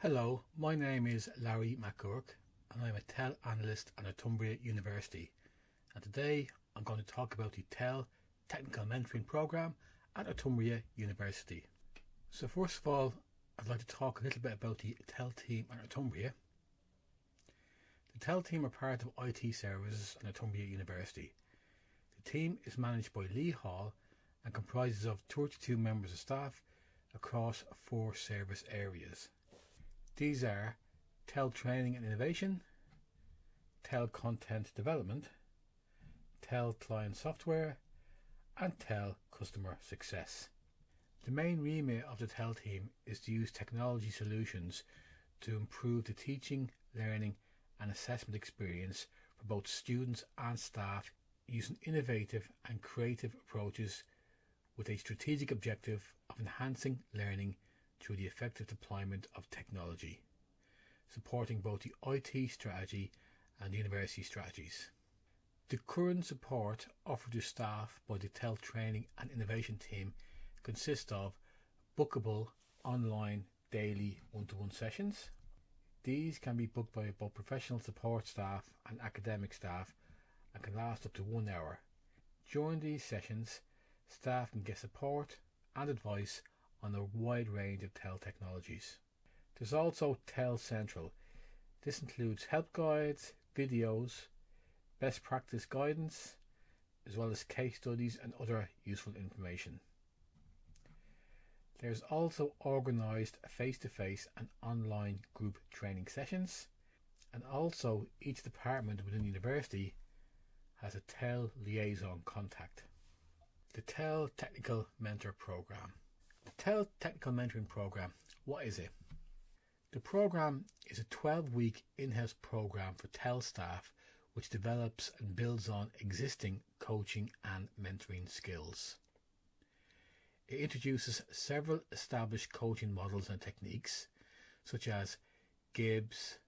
Hello, my name is Larry McGurk and I'm a TEL analyst at Northumbria University and today I'm going to talk about the TEL Technical Mentoring Programme at Northumbria University. So first of all I'd like to talk a little bit about the TEL team at Northumbria. The TEL team are part of IT services at Northumbria University. The team is managed by Lee Hall and comprises of 32 members of staff across four service areas. These are TEL Training and Innovation, TEL Content Development, TEL Client Software, and TEL Customer Success. The main remit of the TEL team is to use technology solutions to improve the teaching, learning, and assessment experience for both students and staff using innovative and creative approaches with a strategic objective of enhancing learning through the effective deployment of technology, supporting both the IT strategy and the university strategies. The current support offered to staff by the TEL Training and Innovation team consists of bookable online daily one-to-one sessions. These can be booked by both professional support staff and academic staff and can last up to one hour. During these sessions, staff can get support and advice on a wide range of TEL technologies. There's also TEL Central. This includes help guides, videos, best practice guidance, as well as case studies and other useful information. There's also organised face-to-face and online group training sessions, and also each department within the university has a TEL liaison contact. The TEL Technical Mentor Programme. TEL Technical Mentoring Programme, what is it? The programme is a 12 week in house programme for TEL staff which develops and builds on existing coaching and mentoring skills. It introduces several established coaching models and techniques such as Gibbs,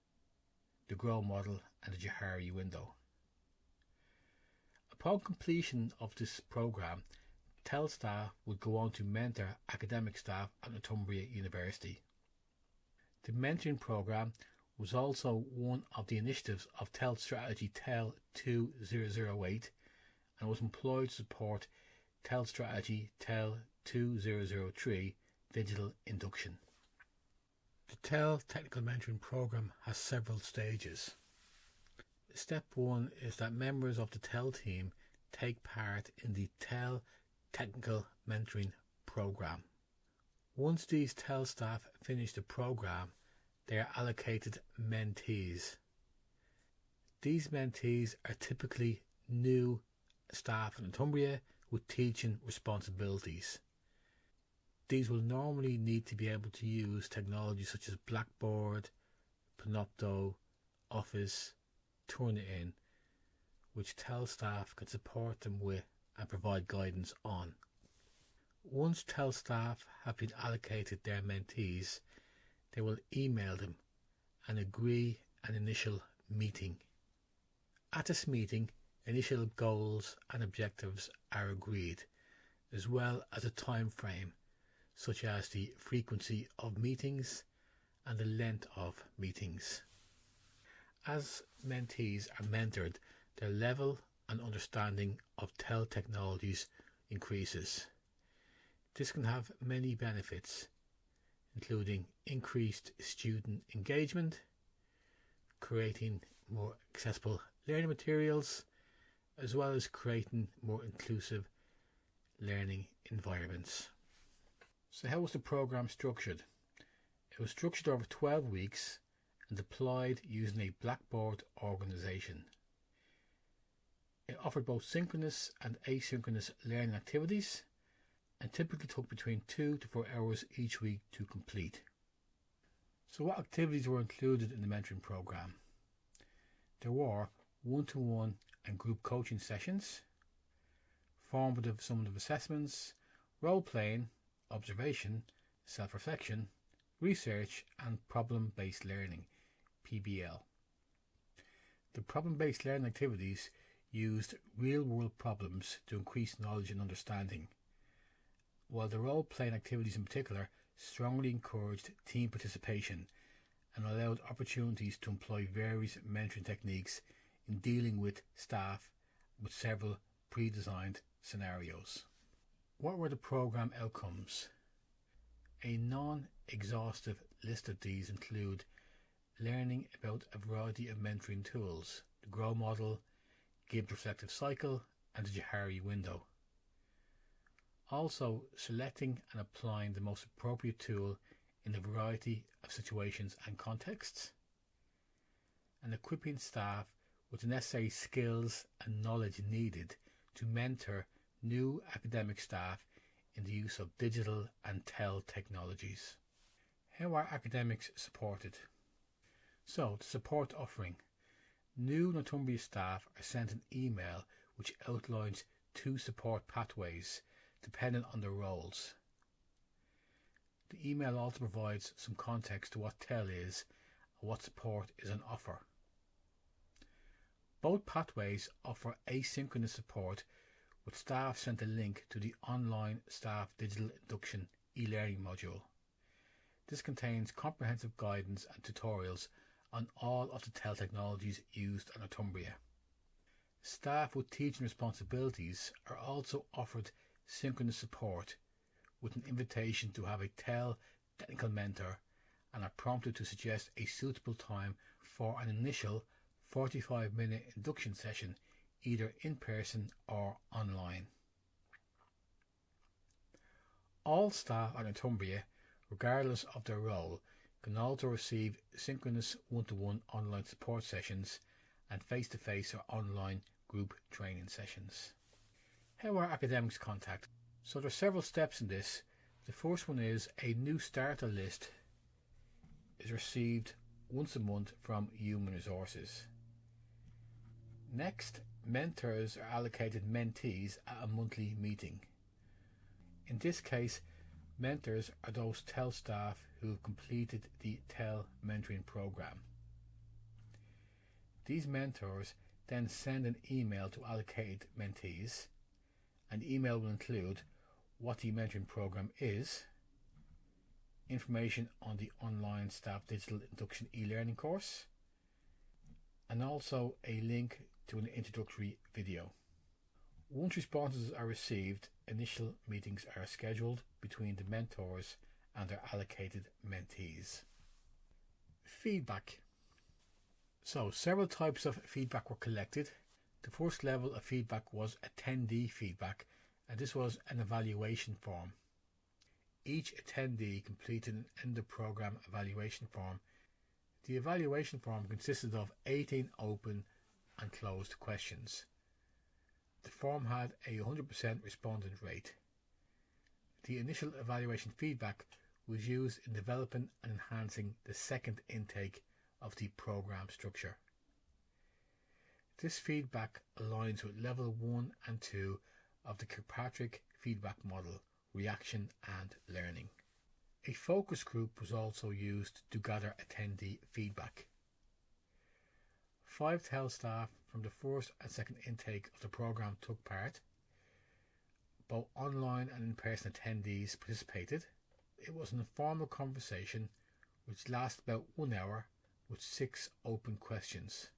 the Grow model and the Johari window. Upon completion of this programme, TEL staff would go on to mentor academic staff at Northumbria University. The mentoring programme was also one of the initiatives of TEL Strategy TEL 2008 and was employed to support TEL Strategy TEL 2003 digital induction. The TEL Technical Mentoring Programme has several stages. Step 1 is that members of the TEL team take part in the TEL technical mentoring program. Once these TEL staff finish the program, they are allocated mentees. These mentees are typically new staff in Northumbria with teaching responsibilities. These will normally need to be able to use technology such as Blackboard, Panopto, Office, Turnitin, which TEL staff can support them with and provide guidance on. Once TEL staff have been allocated their mentees, they will email them and agree an initial meeting. At this meeting, initial goals and objectives are agreed, as well as a time frame, such as the frequency of meetings and the length of meetings. As mentees are mentored, their level and understanding of TEL technologies increases. This can have many benefits, including increased student engagement, creating more accessible learning materials, as well as creating more inclusive learning environments. So how was the program structured? It was structured over 12 weeks and deployed using a Blackboard organization. It offered both synchronous and asynchronous learning activities and typically took between two to four hours each week to complete. So what activities were included in the mentoring program? There were one-to-one and group coaching sessions, formative summative assessments, role-playing, observation, self-reflection, research and problem-based learning, PBL. The problem-based learning activities used real world problems to increase knowledge and understanding, while the role playing activities in particular strongly encouraged team participation and allowed opportunities to employ various mentoring techniques in dealing with staff with several pre-designed scenarios. What were the program outcomes? A non-exhaustive list of these include learning about a variety of mentoring tools, the GROW model, Gibbs reflective cycle, and the Johari window. Also, selecting and applying the most appropriate tool in a variety of situations and contexts, and equipping staff with the necessary skills and knowledge needed to mentor new academic staff in the use of digital and TEL technologies. How are academics supported? So, the support offering. New Northumbria staff are sent an email which outlines two support pathways dependent on their roles. The email also provides some context to what TEL is and what support is on offer. Both pathways offer asynchronous support with staff sent a link to the online staff digital induction e-learning module. This contains comprehensive guidance and tutorials on all of the TEL technologies used on Northumbria. Staff with teaching responsibilities are also offered synchronous support with an invitation to have a TEL technical mentor and are prompted to suggest a suitable time for an initial 45 minute induction session either in person or online. All staff at Northumbria, regardless of their role, can also receive synchronous one-to-one online support sessions and face-to-face or online group training sessions. How are academics contacted? So there are several steps in this. The first one is a new starter list is received once a month from Human Resources. Next, mentors are allocated mentees at a monthly meeting. In this case, mentors are those TEL staff who have completed the TEL mentoring program. These mentors then send an email to allocated mentees. An email will include what the mentoring program is, information on the online staff digital induction e-learning course, and also a link to an introductory video. Once responses are received, initial meetings are scheduled between the mentors and their allocated mentees. Feedback. So, several types of feedback were collected. The first level of feedback was attendee feedback, and this was an evaluation form. Each attendee completed an end of program evaluation form. The evaluation form consisted of 18 open and closed questions. The form had a 100% respondent rate. The initial evaluation feedback was used in developing and enhancing the second intake of the program structure. This feedback aligns with level 1 and 2 of the Kirkpatrick feedback model, reaction and learning. A focus group was also used to gather attendee feedback. Five TEL staff from the first and second intake of the programme took part. Both online and in person attendees participated. It was an informal conversation which lasted about one hour with six open questions.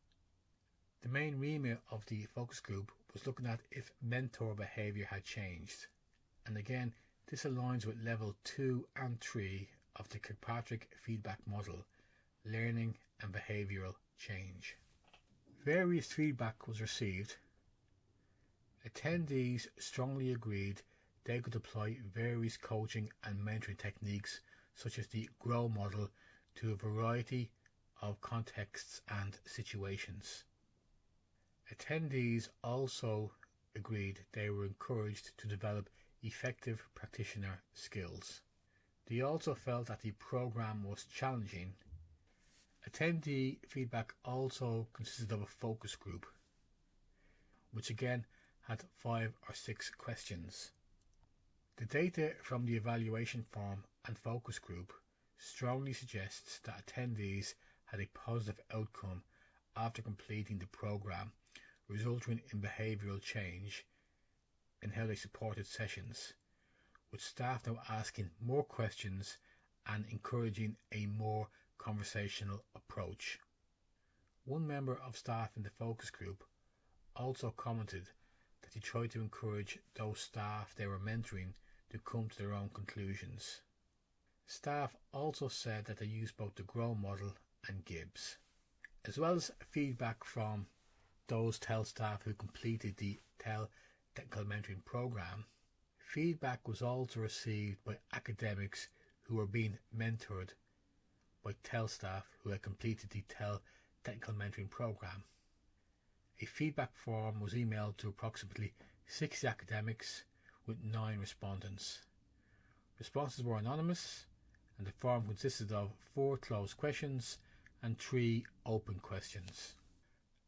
The main remit of the focus group was looking at if mentor behaviour had changed. And again, this aligns with level 2 and 3 of the Kirkpatrick feedback model, learning and behavioural change. Various feedback was received. Attendees strongly agreed they could apply various coaching and mentoring techniques such as the GROW model to a variety of contexts and situations. Attendees also agreed they were encouraged to develop effective practitioner skills. They also felt that the program was challenging Attendee feedback also consisted of a focus group, which again had five or six questions. The data from the evaluation form and focus group strongly suggests that attendees had a positive outcome after completing the program, resulting in behavioural change in how they supported sessions, with staff now asking more questions and encouraging a more conversational approach. One member of staff in the focus group also commented that he tried to encourage those staff they were mentoring to come to their own conclusions. Staff also said that they used both the GROW model and Gibbs, As well as feedback from those TEL staff who completed the TEL Technical Mentoring Programme, feedback was also received by academics who were being mentored by TEL staff who had completed the TEL Technical Mentoring Programme. A feedback form was emailed to approximately 60 academics with 9 respondents. Responses were anonymous and the form consisted of 4 closed questions and 3 open questions.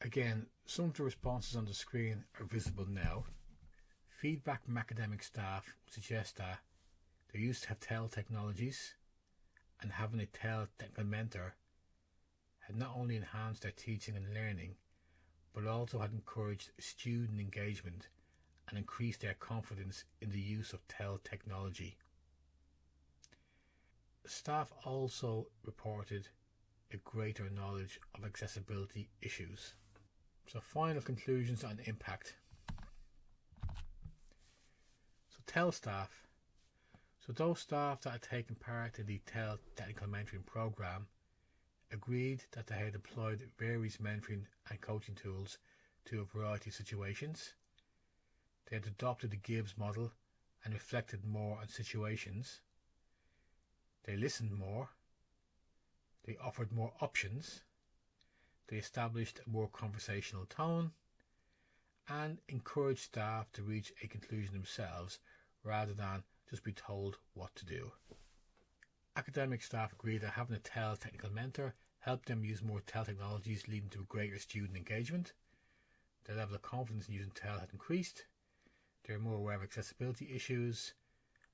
Again, some of the responses on the screen are visible now. Feedback from academic staff suggests that they used to have TEL technologies and having a TEL technical mentor had not only enhanced their teaching and learning, but also had encouraged student engagement and increase their confidence in the use of TEL technology. Staff also reported a greater knowledge of accessibility issues. So, final conclusions on impact. So, TEL staff. So, those staff that had taken part in the TEL technical mentoring program agreed that they had employed various mentoring and coaching tools to a variety of situations. They had adopted the Gibbs model and reflected more on situations. They listened more. They offered more options. They established a more conversational tone and encouraged staff to reach a conclusion themselves rather than just be told what to do. Academic staff agreed that having a TEL technical mentor helped them use more TEL technologies, leading to greater student engagement. Their level of confidence in using TEL had increased. They were more aware of accessibility issues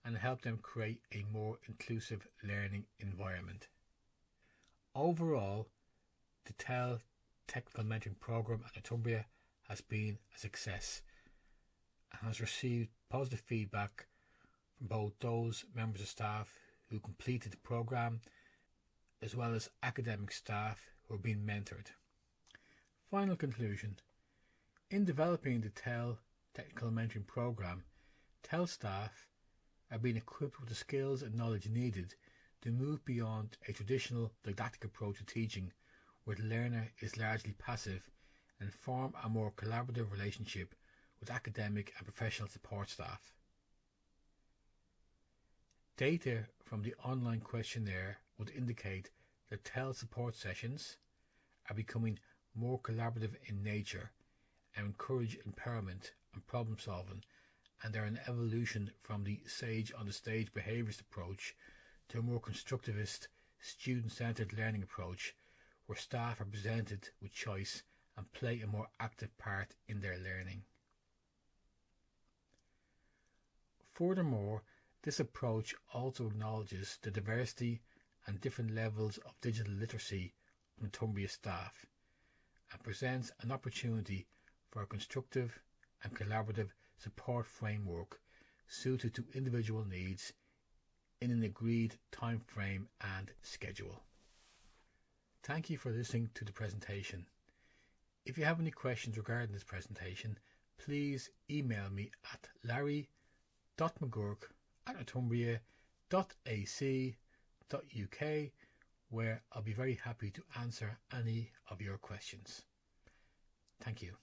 and help them create a more inclusive learning environment. Overall, the TEL Technical Mentoring Program at Northumbria has been a success and has received positive feedback from both those members of staff who completed the program as well as academic staff who are being mentored. Final conclusion In developing the TEL Technical Mentoring Program, TEL staff are being equipped with the skills and knowledge needed to move beyond a traditional didactic approach to teaching where the learner is largely passive and form a more collaborative relationship with academic and professional support staff. Data from the online questionnaire would indicate that TEL support sessions are becoming more collaborative in nature and encourage empowerment and problem solving and they're an evolution from the sage on the stage behaviourist approach to a more constructivist, student centred learning approach where staff are presented with choice and play a more active part in their learning. Furthermore, this approach also acknowledges the diversity and different levels of digital literacy of Northumbria staff and presents an opportunity for a constructive and collaborative support framework suited to individual needs in an agreed time frame and schedule. Thank you for listening to the presentation. If you have any questions regarding this presentation, please email me at larry.mcgurk at northumbria.ac.uk where I'll be very happy to answer any of your questions. Thank you.